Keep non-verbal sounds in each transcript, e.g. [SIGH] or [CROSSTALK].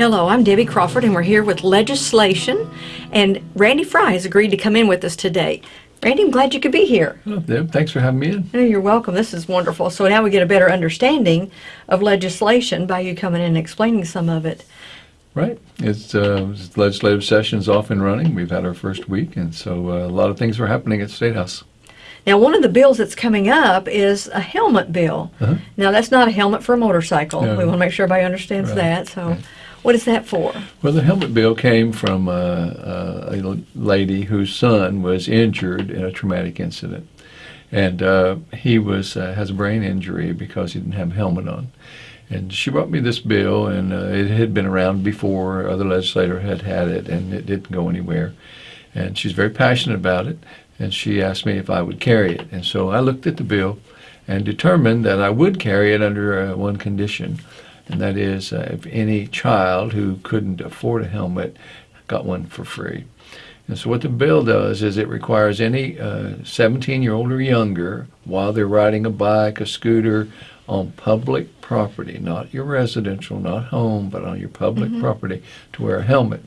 Hello, I'm Debbie Crawford, and we're here with legislation. And Randy Frye has agreed to come in with us today. Randy, I'm glad you could be here. Deb, thanks for having me in. Oh, you're welcome. This is wonderful. So now we get a better understanding of legislation by you coming in and explaining some of it. Right. It's uh, legislative session's off and running. We've had our first week, and so uh, a lot of things are happening at State House. Now, one of the bills that's coming up is a helmet bill. Uh-huh. Now, that's not a helmet for a motorcycle. No. We want to make sure everybody understands Right. that. So, Right. What is that for? Well, the helmet bill came from uh, uh, a lady whose son was injured in a traumatic incident, and uh, he was uh, has a brain injury because he didn't have a helmet on. And she brought me this bill, and it had been around before. Other legislator had had it, and it didn't go anywhere. And she's very passionate about it, and she asked me if I would carry it. And so I looked at the bill and determined that I would carry it under one condition, and that is uh, if any child who couldn't afford a helmet got one for free. And so what the bill does is it requires any 17-year-old or younger, while they're riding a bike, a scooter, on public property, not your residential, not home, but on your public property, to wear a helmet.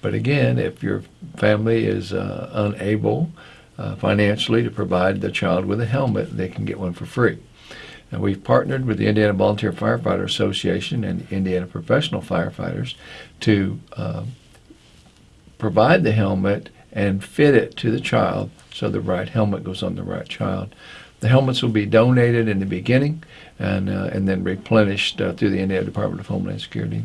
But again, if your family is uh, unable uh, financially to provide the child with a helmet, they can get one for free. And we've partnered with the Indiana Volunteer Firefighter Association and Indiana Professional Firefighters to uh, provide the helmet and fit it to the child so the right helmet goes on the right child. The helmets will be donated in the beginning and, uh, and then replenished uh, through the Indiana Department of Homeland Security.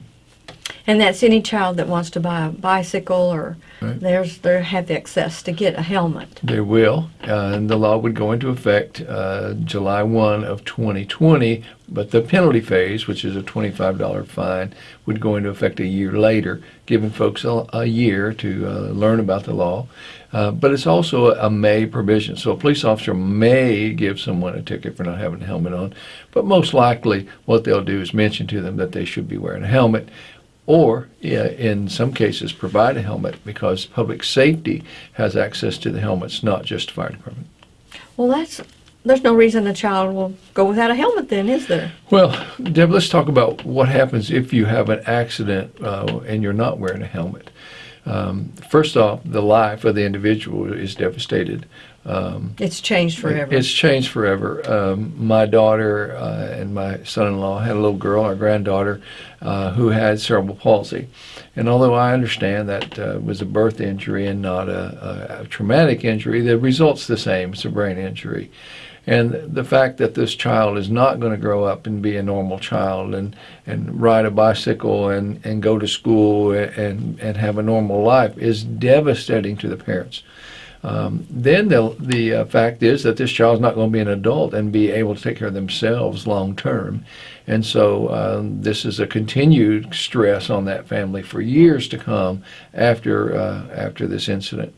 And that's any child that wants to buy a bicycle or Right. there's they have access to get a helmet. They will, uh, and the law would go into effect uh, July 1 of 2020, but the penalty phase, which is a $25 fine, would go into effect a year later, giving folks a, a year to uh, learn about the law. Uh, but it's also a may provision, so a police officer may give someone a ticket for not having a helmet on, but most likely what they'll do is mention to them that they should be wearing a helmet or in some cases provide a helmet because public safety has access to the helmets, not just the fire department. Well, that's there's no reason a child will go without a helmet then, is there? Well, Deb, let's talk about what happens if you have an accident uh, and you're not wearing a helmet. Um, first off, the life of the individual is devastated. Um, It's changed forever. It's changed forever. Um, my daughter uh, and my son-in-law had a little girl, our granddaughter, uh, who had cerebral palsy. And although I understand that uh, was a birth injury and not a, a, a traumatic injury, the result's the same. It's a brain injury. And the fact that this child is not going to grow up and be a normal child and, and ride a bicycle and, and go to school and, and have a normal life is devastating to the parents. Um, then the, the uh, fact is that this child's not going to be an adult and be able to take care of themselves long term. And so um, this is a continued stress on that family for years to come after, uh, after this incident.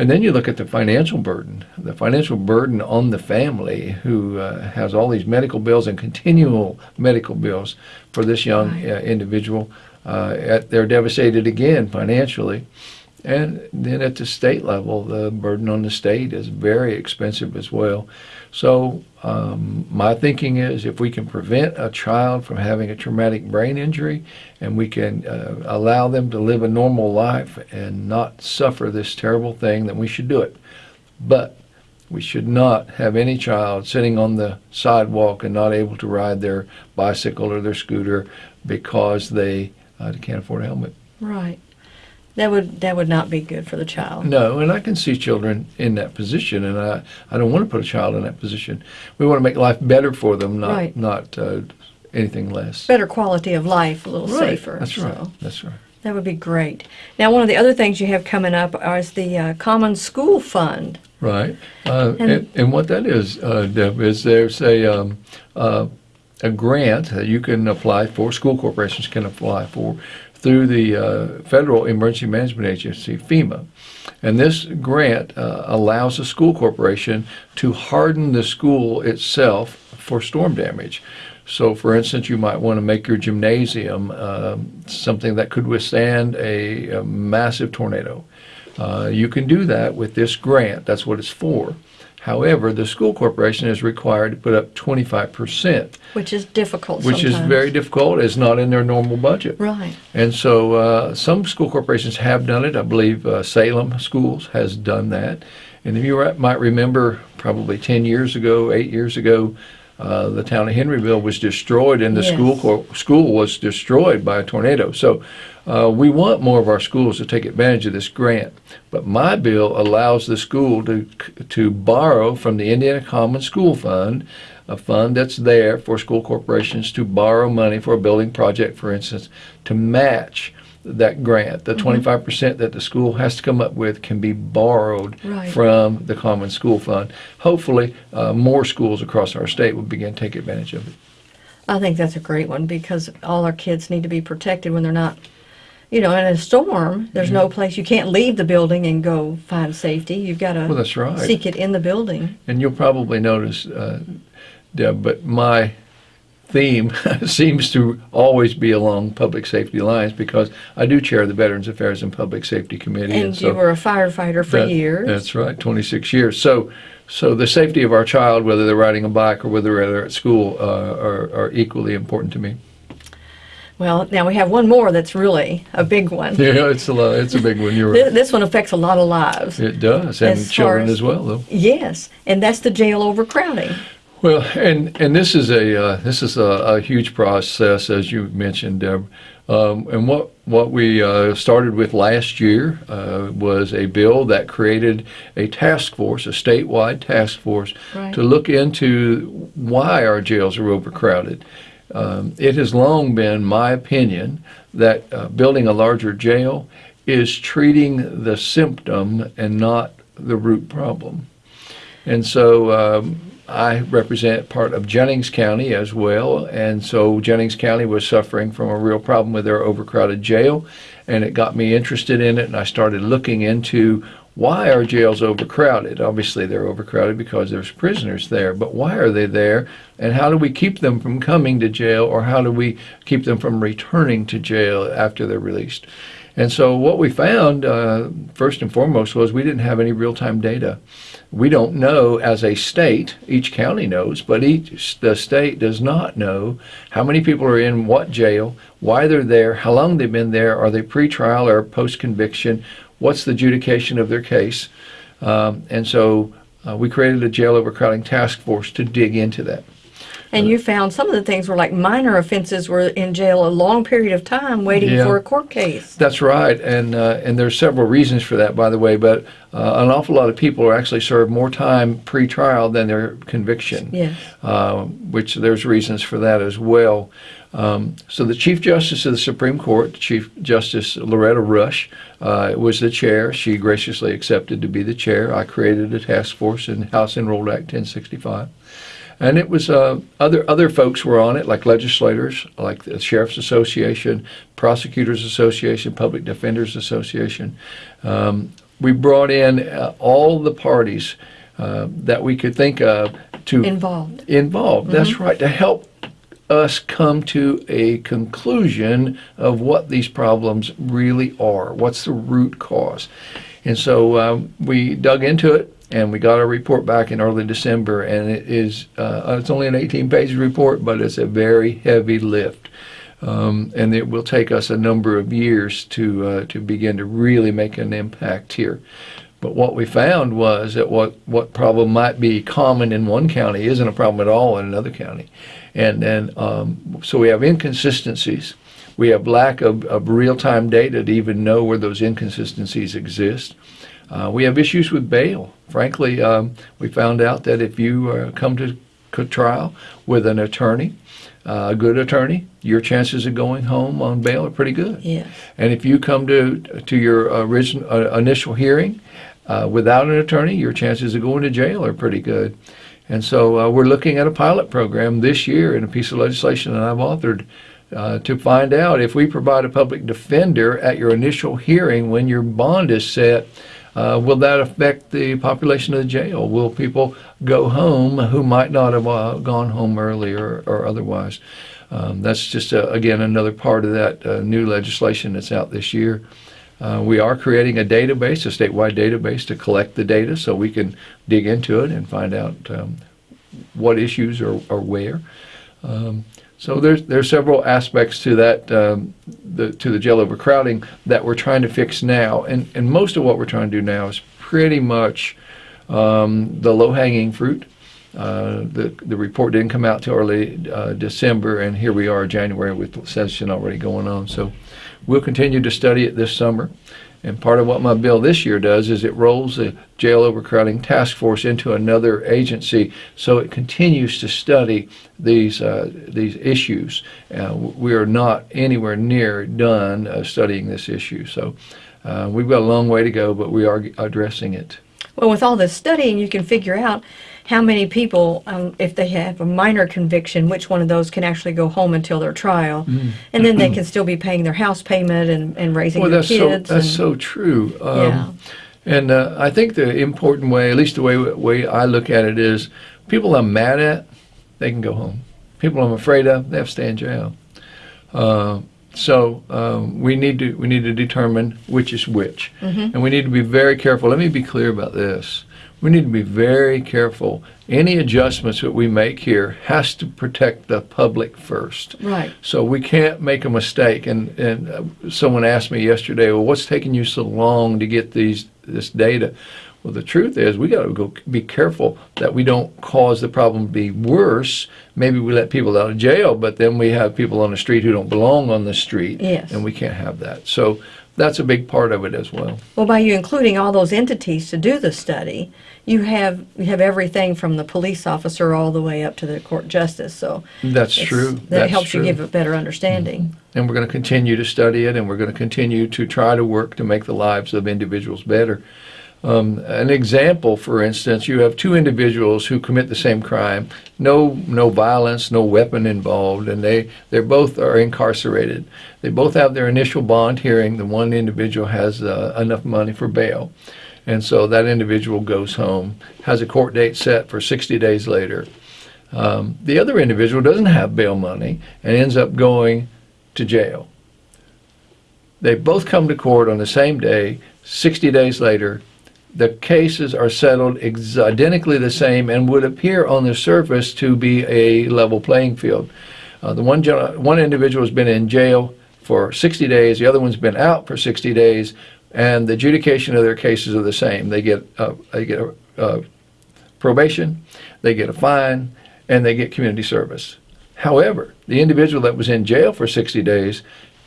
And then you look at the financial burden, the financial burden on the family who uh, has all these medical bills and continual medical bills for this young uh, individual. Uh, at, they're devastated again financially. And then at the state level, the burden on the state is very expensive as well. So um, my thinking is if we can prevent a child from having a traumatic brain injury and we can uh, allow them to live a normal life and not suffer this terrible thing, then we should do it. But we should not have any child sitting on the sidewalk and not able to ride their bicycle or their scooter because they uh, can't afford a helmet. right. That would that would not be good for the child. No, and I can see children in that position, and I, I don't want to put a child in that position. We want to make life better for them, not Right. not uh, anything less. Better quality of life, a little Right, safer. That's right. That's right. That would be great. Now, one of the other things you have coming up is the uh, Common School Fund. Right. Uh, And- and, and what that is, uh, Deb, is there's a um, uh, a grant that you can apply for. School corporations can apply for through the uh, Federal Emergency Management Agency, FEMA. And this grant uh, allows a school corporation to harden the school itself for storm damage. So, for instance, you might want to make your gymnasium um, something that could withstand a, a massive tornado. Uh, you can do that with this grant. That's what it's for. However, the school corporation is required to put up 25%, Which is difficult which is very difficult. It's not in their normal budget. Right. And so uh, some school corporations have done it. I believe uh, Salem Schools has done that. And if you might remember, probably 10 years ago, eight years ago, uh, the town of Henryville was destroyed, and the Yes. school school was destroyed by a tornado. So uh, we want more of our schools to take advantage of this grant. But my bill allows the school to to borrow from the Indiana Common School Fund, a fund that's there for school corporations to borrow money for a building project, for instance, to match that grant. The 25% that the school has to come up with can be borrowed Right. from the Common School Fund. Hopefully, uh, more schools across our state will begin to take advantage of it. I think that's a great one because all our kids need to be protected when they're not, you know, in a storm. There's Mm-hmm. no place you can't leave the building and go find safety. You've got to Well, that's right. seek it in the building. And you'll probably notice, uh, Deb, but my theme [LAUGHS] seems to always be along public safety lines because I do chair the Veterans Affairs and Public Safety Committee. And you were a firefighter for that- years. That's right, 26 years. So, so the safety of our child, whether they're riding a bike or whether they're at school, uh, are, are equally important to me. Well, now we have one more that's really a big one. [LAUGHS] Yeah, it's a lo- it's a big one. You're right. This one affects a lot of lives. It does, and As children as- as well, though. Yes, and that's the jail overcrowding. Well, and and this is a uh, this is a, a huge process, as you mentioned, Deb. Um, and what what we uh, started with last year uh, was a bill that created a task force, a statewide task force, Right. to look into why our jails are overcrowded. Um, it has long been my opinion that uh, building a larger jail is treating the symptom and not the root problem. And so um, I represent part of Jennings County as well. And so Jennings County was suffering from a real problem with their overcrowded jail. And it got me interested in it. And I started looking into why are jails overcrowded? Obviously, they're overcrowded because there's prisoners there. But why are they there? And how do we keep them from coming to jail? Or how do we keep them from returning to jail after they're released? And so what we found, uh, first and foremost, was we didn't have any real-time data. We don't know as a state, each county knows, but each the state does not know how many people are in what jail, why they're there, how long they've been there, are they pre-trial or post-conviction, what's the adjudication of their case. Um, and so uh, we created a jail overcrowding task force to dig into that. And you found some of the things were like minor offenses were in jail a long period of time waiting Yeah. for a court case. That's right, and uh, and there's several reasons for that, by the way. But uh, an awful lot of people are actually served more time pre-trial than their conviction. Yes. uh, which there's reasons for that as well. Um, so the Chief Justice of the Supreme Court, Chief Justice Loretta Rush, uh, was the chair. She graciously accepted to be the chair. I created a task force in House Enrolled Act 1065. And it was uh, other other folks were on it, like legislators, like the Sheriff's Association, Prosecutors Association, Public Defenders Association. Um, we brought in uh, all the parties uh, that we could think of to Involved. involved. That's right, to help us come to a conclusion of what these problems really are. What's the root cause? And so um, we dug into it and we got our report back in early December. And it is, uh, it's only an 18 page report, but it's a very heavy lift. Um, and it will take us a number of years to uh, to begin to really make an impact here. But what we found was that what, what problem might be common in one county isn't a problem at all in another county. And then, um, so we have inconsistencies. We have lack of, of real-time data to even know where those inconsistencies exist. Uh, we have issues with bail. Frankly, um, we found out that if you uh, come to trial with an attorney, uh, a good attorney, your chances of going home on bail are pretty good. Yes. And if you come to to your original uh, initial hearing uh, without an attorney, your chances of going to jail are pretty good. And so uh, we're looking at a pilot program this year in a piece of legislation that I've authored uh, to find out if we provide a public defender at your initial hearing when your bond is set. Uh, will that affect the population of the jail? Will people go home who might not have uh, gone home earlier or otherwise? Um, that's just, uh, again, another part of that uh, new legislation that's out this year. Uh, we are creating a database, a statewide database, to collect the data so we can dig into it and find out um, what issues are, are where. Um, so there's there's several aspects to that um, the, to the jail overcrowding that we're trying to fix now, and and most of what we're trying to do now is pretty much um, the low hanging fruit. Uh, the the report didn't come out till early uh, December, and here we are January with session already going on. So we'll continue to study it this summer. And part of what my bill this year does is it rolls the jail overcrowding task force into another agency, so it continues to study these uh, these issues. Uh, we are not anywhere near done uh, studying this issue, so uh, we've got a long way to go, but we are addressing it. Well, with all this studying, you can figure out how many people, um, if they have a minor conviction, which one of those can actually go home until their trial, and then they can still be paying their house payment and, and raising Well, their that's so that's and- so true. Um, Yeah. And uh, I think the important way, at least the way way I look at it, is people I'm mad at, they can go home. People I'm afraid of, they have to stay in jail. Uh, so um, we need to we need to determine which is which, and we need to be very careful. Let me be clear about this. We need to be very careful. Any adjustments that we make here has to protect the public first. Right. So we can't make a mistake. And and uh, someone asked me yesterday, well, what's taking you so long to get these this data? Well, the truth is, we got to go be careful that we don't cause the problem to be worse. Maybe we let people out of jail, but then we have people on the street who don't belong on the street, Yes. and we can't have that. So that's a big part of it as well. Well, by you including all those entities to do the study, you have you have everything from the police officer all the way up to the court justice. So That's true. That That's helps true. You give a better understanding. Mm. and we're going to continue to study it, and we're going to continue to try to work to make the lives of individuals better. Um, an example, for instance, you have two individuals who commit the same crime, no no violence, no weapon involved, and they they both are incarcerated. They both have their initial bond hearing. The one individual has uh, enough money for bail, and so that individual goes home, has a court date set for 60 days later. Um, the other individual doesn't have bail money and ends up going to jail. They both come to court on the same day, 60 days later. The cases are settled ex- identically the same and would appear on the surface to be a level playing field. Uh, the one, one individual has been in jail for 60 days, the other one's been out for 60 days, and the adjudication of their cases are the same. They get, uh, they get a, uh, probation, they get a fine, and they get community service. However, the individual that was in jail for 60 days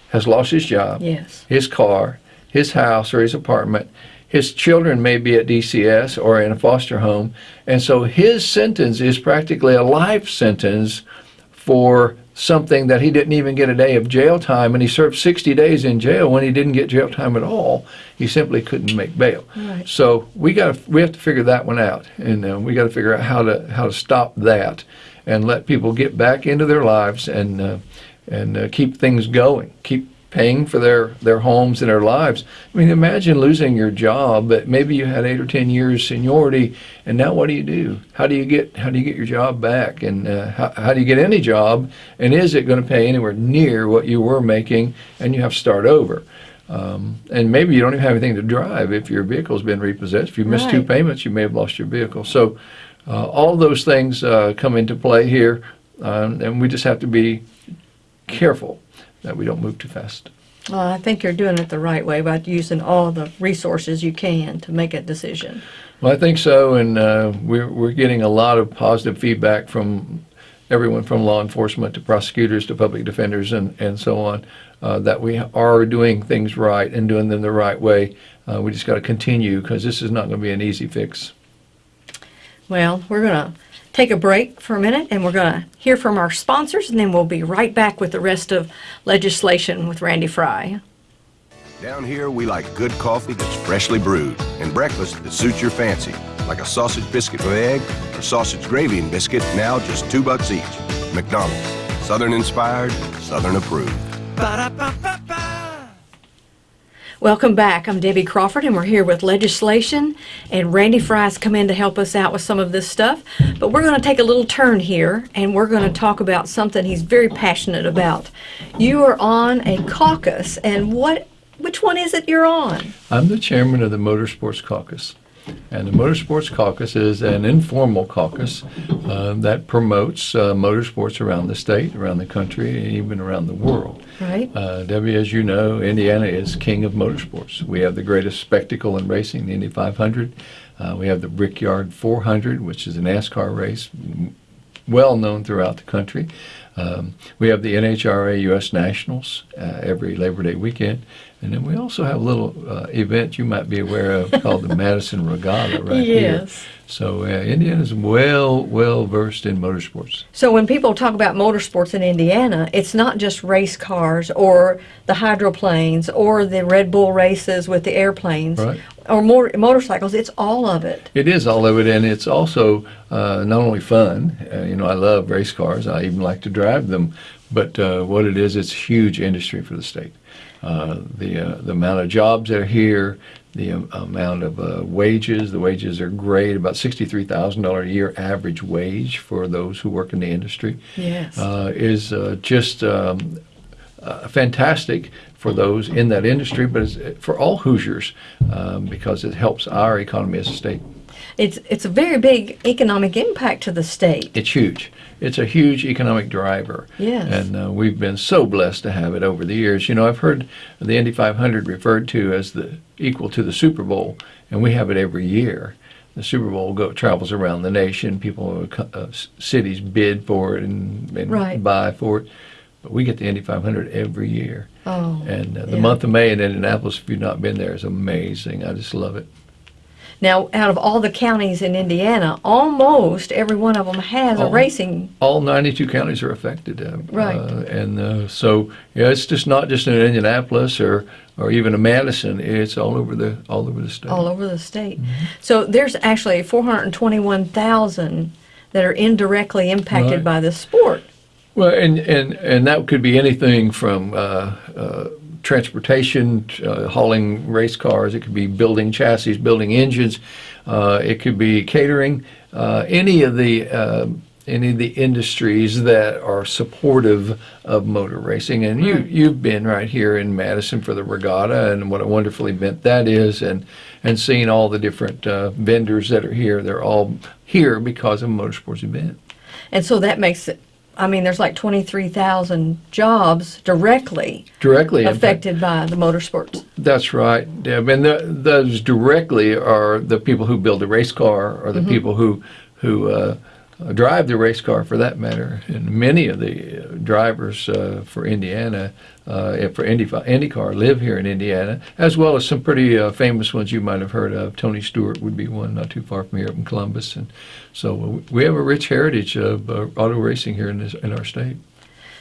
has lost his job, Yes. his car, his house or his apartment. His children may be at DCS or in a foster home. And so his sentence is practically a life sentence for something that he didn't even get a day of jail time. And he served 60 days in jail when he didn't get jail time at all. He simply couldn't make bail. Right. So we got we have to figure that one out, and uh, we got to figure out how to how to stop that and let people get back into their lives and uh, and uh, keep things going, keep paying for their their homes and their lives. I mean, imagine losing your job, but maybe you had eight or ten years seniority, and now what do you do? How do you get how do you get your job back, and uh, how how do you get any job? And is it going to pay anywhere near what you were making? And you have to start over. Um, and maybe you don't even have anything to drive if your vehicle's been repossessed. If you missed two payments, you may have lost your vehicle. So, uh, all those things uh, come into play here, um, and we just have to be careful that we don't move too fast. Well, I think you're doing it the right way by using all the resources you can to make a decision. Well, I think so, and uh, we're we're getting a lot of positive feedback from everyone from law enforcement to prosecutors to public defenders and, and so on uh, that we are doing things right and doing them the right way. Uh, we just got to continue because this is not going to be an easy fix. Well, we're going to take a break for a minute and we're going to hear from our sponsors and then we'll be right back with the rest of legislation with Randy Frye. Down here, we like good coffee that's freshly brewed and breakfast that suits your fancy, like a sausage biscuit with egg or sausage gravy and biscuit, now just two bucks each. McDonald's, Southern inspired, Southern approved. Welcome back. I'm Debbie Crawford, and we're here with legislation. And Randy Frye's come in to help us out with some of this stuff. But we're going to take a little turn here, and we're going to talk about something he's very passionate about. You are on a caucus, and what which one is it you're on? I'm the chairman of the Motorsports Caucus. And the Motorsports Caucus is an informal caucus uh, that promotes uh, motorsports around the state, around the country, and even around the world. Right. Uh, Debbie, as you know, Indiana is king of motorsports. We have the greatest spectacle in racing, the Indy 500. Uh, we have the Brickyard 400, which is a NASCAR race, well known throughout the country. Um, we have the NHRA U.S. Nationals uh, every Labor Day weekend. And then we also have a little uh, event you might be aware of [LAUGHS] called the Madison Regatta right here. Yes. So uh, Indiana's well, well versed in motorsports. So when people talk about motorsports in Indiana, it's not just race cars or the hydroplanes or the Red Bull races with the airplanes Right. or more motorcycles. It's all of it. It is all of it, and it's also uh, not only fun. Uh, you know, I love race cars. I even like to drive them. But uh, what it is, it's a huge industry for the state. Uh, the uh, the amount of jobs that are here, the um, amount of uh, wages. The wages are great. About sixty-three thousand dollars a year average wage for those who work in the industry. Yes. uh, is uh, just um, uh, fantastic for those in that industry, but it's for all Hoosiers um, because it helps our economy as a state. It's it's a very big economic impact to the state. It's huge. It's a huge economic driver. Yes. And uh, we've been so blessed to have it over the years. You know, I've heard the Indy 500 referred to as the equal to the Super Bowl, and we have it every year. The Super Bowl go, travels around the nation. People, uh, cities bid for it and, and Right. buy for it. But we get the Indy 500 every year. Oh. And uh, the yeah. month of May in Indianapolis, if you've not been there, is amazing. I just love it. Now, out of all the counties in Indiana, almost every one of them has a Oh. racing. all 92 counties are affected. Uh, Right. Uh, and uh, so, yeah, it's just not just in Indianapolis or, or even in Madison. It's all over the all over the state. all over the state. Mm-hmm. So there's actually 421,000 that are indirectly impacted Right. by this sport. Well, and, and, and that could be anything from uh, uh, transportation, uh, hauling race cars. It could be building chassis, building engines. Uh, it could be catering. Uh, any of the uh, any of the industries that are supportive of motor racing. And you you've been right here in Madison for the regatta, and what a wonderful event that is. And and seeing all the different uh, vendors that are here. They're all here because of a motorsports event. And so that makes it, I mean, there's like 23,000 jobs directly Directly affected by the motorsports. That's right, Deb. And the, those directly are the people who build the race car, or the people who who uh, drive the race car, for that matter. And many of the uh, drivers uh, for Indiana, uh, for Indy IndyCar, live here in Indiana, as well as some pretty uh, famous ones you might have heard of. Tony Stewart would be one, not too far from here, up in Columbus. And so uh, we have a rich heritage of uh, auto racing here in this in our state.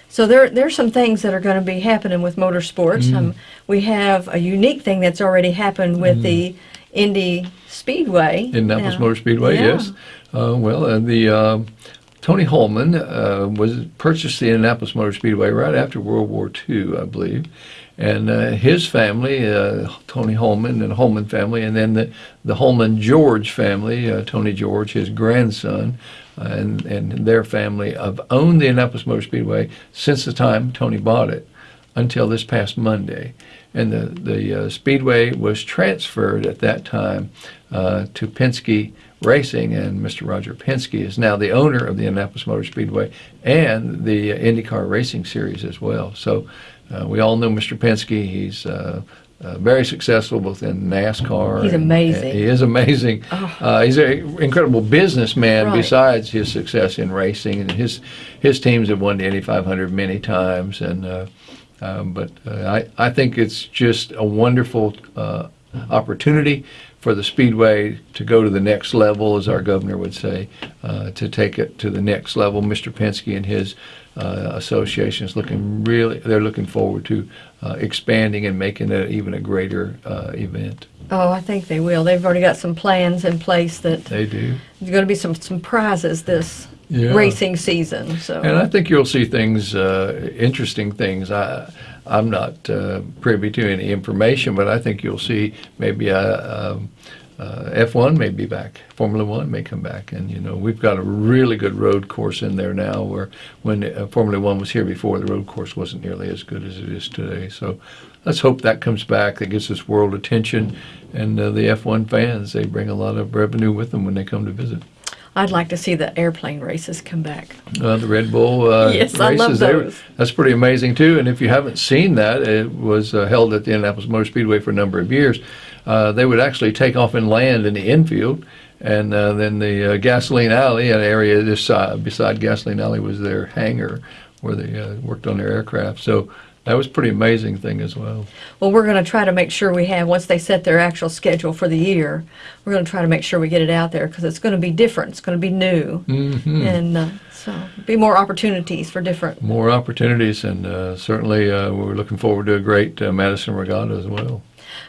So there, are some things that are going to be happening with motorsports. Mm-hmm. Um, we have a unique thing that's already happened with the Indy Speedway. Indianapolis now. Motor Speedway, Yeah. yes. Uh, well, uh, the um Tony Hulman uh, was purchased the Indianapolis Motor Speedway right after World War II, I believe, and uh, his family, uh, Tony Hulman and Hulman family, and then the the Hulman George family, uh, Tony George, his grandson, uh, and and their family have owned the Indianapolis Motor Speedway since the time Tony bought it until this past Monday. And the, the uh, Speedway was transferred at that time uh, to Penske Racing, and Mr. Roger Penske is now the owner of the Indianapolis Motor Speedway and the IndyCar Racing Series as well. So uh, we all know Mr. Penske. He's uh, uh, very successful both in NASCAR. He's and- amazing. he is amazing. Uh, he's an incredible businessman Right. besides his success in racing. And his, his teams have won the Indy 500 many times. And uh, um, but uh, I, I think it's just a wonderful uh, opportunity for the Speedway to go to the next level, as our governor would say, uh, to take it to the next level. Mr. Penske and his uh, association is looking really, they're looking forward to uh, expanding and making it even a greater uh, event. Oh, I think they will. They've already got some plans in place that They do. there's going to be some, some prizes this Yeah. racing season. So And I think you'll see things, uh, interesting things. I, I'm not uh, privy to any information, but I think you'll see maybe a, a, uh, F1 may be back, Formula One may come back, and you know we've got a really good road course in there now. Where when uh, Formula One was here before, the road course wasn't nearly as good as it is today. So let's hope that comes back. That gets us world attention, and uh, the F1 fans they bring a lot of revenue with them when they come to visit. I'd like to see the airplane races come back. Uh, the Red Bull uh, [LAUGHS] Yes, races, I love those. that's pretty amazing too. And if you haven't seen that, it was uh, held at the Indianapolis Motor Speedway for a number of years. Uh, they would actually take off and land in the infield, and uh, then the uh, gasoline alley, an area this side beside gasoline alley, was their hangar where they uh, worked on their aircraft. So that was a pretty amazing thing as well. Well, we're going to try to make sure we have, once they set their actual schedule for the year, we're going to try to make sure we get it out there because it's going to be different. It's going to be new. hmm And uh, so be more opportunities for different. More opportunities, and uh, certainly uh, we're looking forward to a great uh, Madison Regatta as well.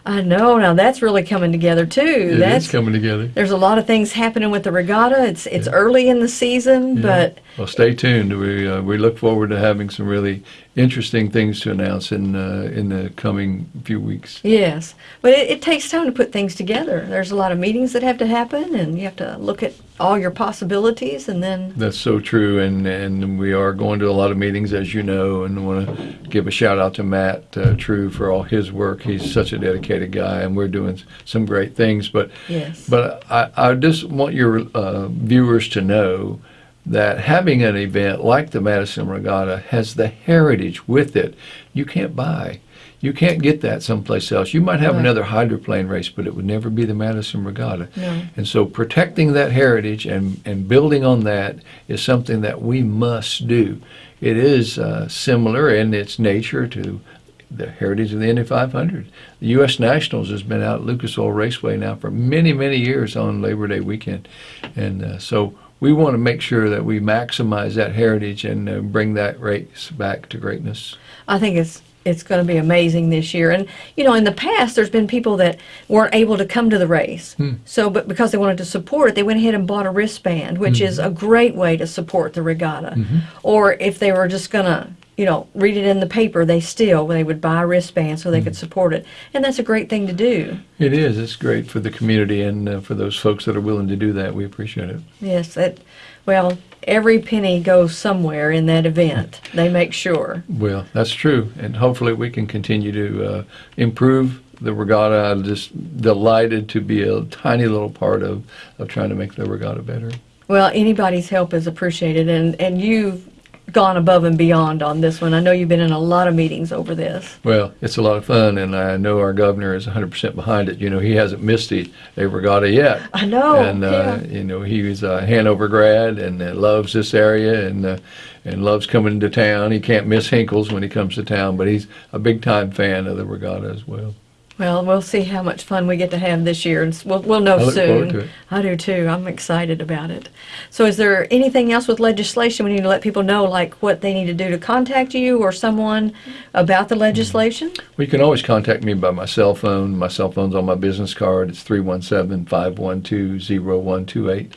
I know. Now that's really coming together too. It is that's coming together. there's a lot of things happening with the regatta. It's it's early in the season, Yeah. but well, stay tuned. We uh, we look forward to having some really interesting things to announce in uh, in the coming few weeks. yes, but it, it takes time to put things together. There's a lot of meetings that have to happen, and you have to look at all your possibilities, and then That's so true, and and we are going to a lot of meetings, as you know, and want to give a shout out to Matt uh, True for all his work. He's such a dedicated guy, and we're doing some great things. But yes, But I, I just want your uh, viewers to know that having an event like the Madison Regatta has the heritage with it you can't buy. You can't get that someplace else. You might have Right. another hydroplane race, but it would never be the Madison Regatta. No. And so protecting that heritage and, and building on that is something that we must do. It is uh, similar in its nature to the heritage of the Indy 500. The U.S. Nationals has been out at Lucas Oil Raceway now for many, many years on Labor Day weekend. And uh, so we want to make sure that we maximize that heritage and uh, bring that race back to greatness. I think it's it's going to be amazing this year. And you know, in the past, there's been people that weren't able to come to the race. Hmm. So, but because they wanted to support it, they went ahead and bought a wristband, which hmm. is a great way to support the regatta. Mm-hmm. Or if they were just going to, you know, read it in the paper, they still they would buy a wristband so they could support it, and that's a great thing to do. It is. It's great for the community and uh, for those folks that are willing to do that. We appreciate it. Yes, that. Well, every penny goes somewhere in that event. They make sure. Well, that's true, and hopefully we can continue to uh, improve the regatta. I'm just delighted to be a tiny little part of, of trying to make the regatta better. Well, anybody's help is appreciated, and, and you've gone above and beyond on this one. I know you've been in a lot of meetings over this. Well, it's a lot of fun, and I know our governor is 100% behind it. You know, he hasn't missed a, a regatta yet. I know. and uh, yeah. you know he was a Hanover grad and uh, loves this area and uh, and loves coming to town. He can't miss Hinkles when he comes to town, but he's a big time fan of the regatta as well. Well, we'll see how much fun we get to have this year, and we'll, we'll know I look soon. forward to it. I do too. I'm excited about it. So, is there anything else with legislation we need to let people know, like what they need to do to contact you or someone about the legislation? Well, you can always contact me by my cell phone. My cell phone's on my business card. It's 317-512-0128.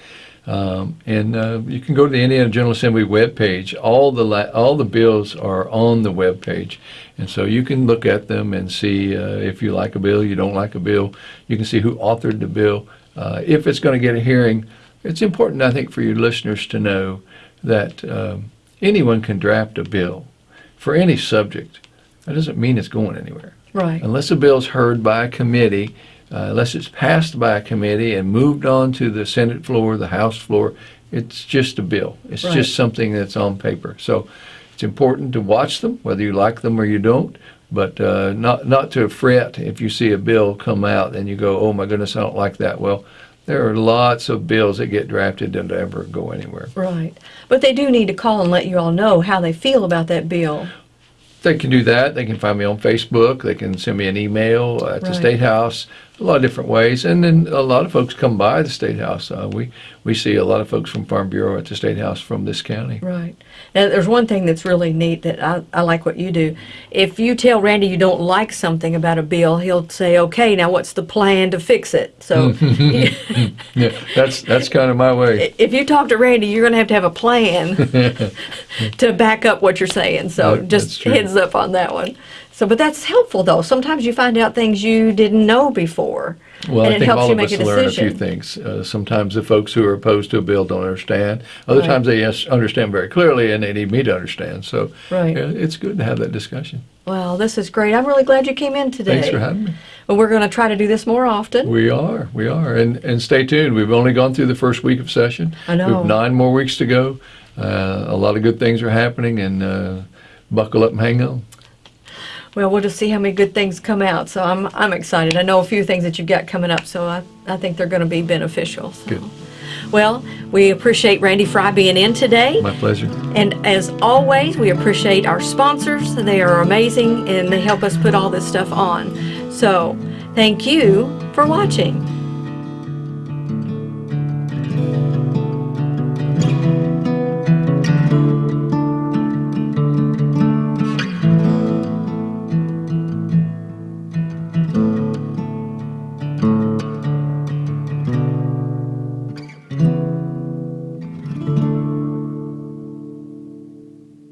Um, and uh, you can go to the Indiana General Assembly webpage. All the la- all the bills are on the webpage, and so you can look at them and see uh, if you like a bill, you don't like a bill. You can see who authored the bill. Uh, if it's going to get a hearing, it's important, I think, for your listeners to know that um, anyone can draft a bill for any subject. That doesn't mean it's going anywhere Right. unless a bill's heard by a committee, uh, unless it's passed by a committee and moved on to the Senate floor, the House floor, it's just a bill. It's Right. just something that's on paper. So it's important to watch them, whether you like them or you don't, but uh, not not to fret if you see a bill come out and you go, "Oh my goodness, I don't like that." Well, there are lots of bills that get drafted that never go anywhere. Right. But they do need to call and let you all know how they feel about that bill. They can do that. They can find me on Facebook. They can send me an email at the State House. A lot of different ways, and then a lot of folks come by the State House. Uh, we we see a lot of folks from Farm Bureau at the State House from this county. Right. Now, there's one thing that's really neat that I, I like what you do. If you tell Randy you don't like something about a bill, he'll say, okay, now what's the plan to fix it? So [LAUGHS] Yeah, that's that's kind of my way. [LAUGHS] if you talk to Randy, you're going to have to have a plan [LAUGHS] to back up what you're saying. So That- just heads up on that one. So, but that's helpful though. Sometimes you find out things you didn't know before. Well, and I think all of us learn a few things. Uh, sometimes the folks who are opposed to a bill don't understand. Other Right. times they yes, understand very clearly and they need me to understand. So Right. it's good to have that discussion. Well, this is great. I'm really glad you came in today. Thanks for having me. Well, we're going to try to do this more often. We are, we are, and and stay tuned. We've only gone through the first week of session. I know. We have nine more weeks to go. Uh, a lot of good things are happening, and uh, buckle up and hang on. Well, we'll just see how many good things come out. So I'm I'm excited. I know a few things that you've got coming up, so I, I think they're going to be beneficial. So. Good. Well, we appreciate Randy Frye being in today. My pleasure. And as always, we appreciate our sponsors. They are amazing and they help us put all this stuff on. So, thank you for watching.